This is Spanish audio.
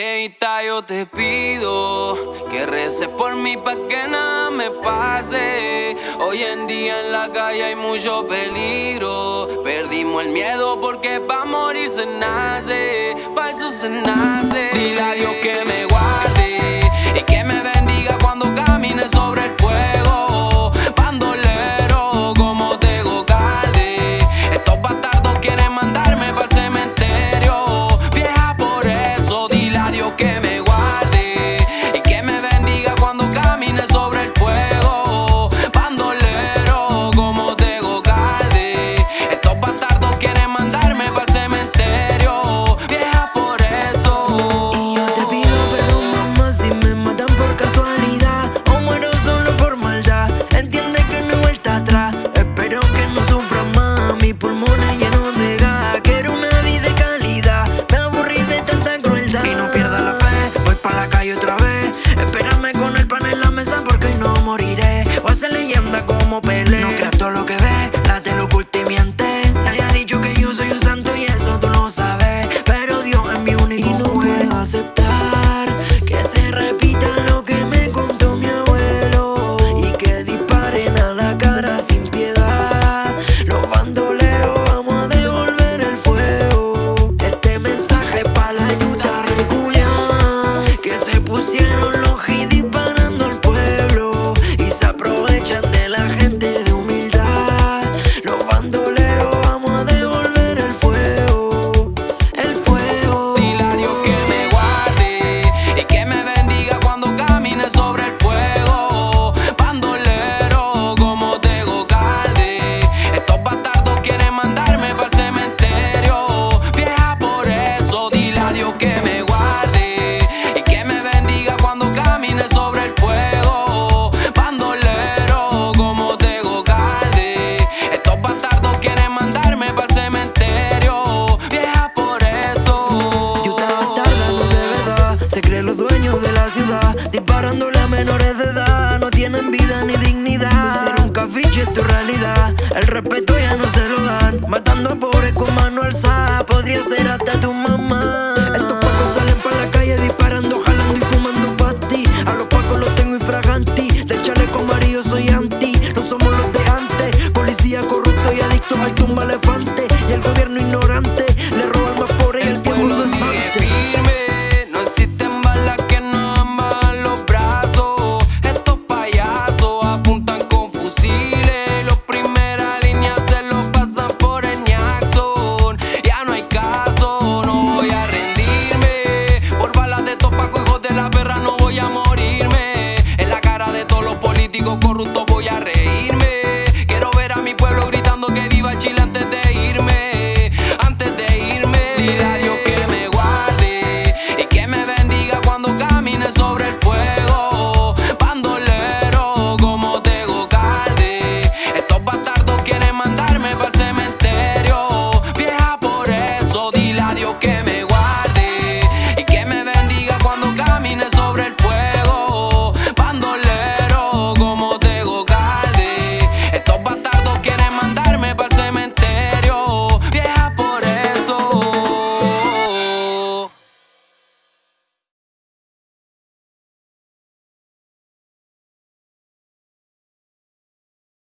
Dieguita, yo te pido que reces por mí pa' que nada me pase. Hoy en día en la calle hay mucho peligro. Perdimos el miedo porque pa' morir se nace, pa' eso se nace. por. menores de edad no tienen vida ni dignidad. Ser un cafiche es tu realidad, el respeto ya no se lo dan. Matando a pobres con mano alzada, podría ser hasta tu mamá.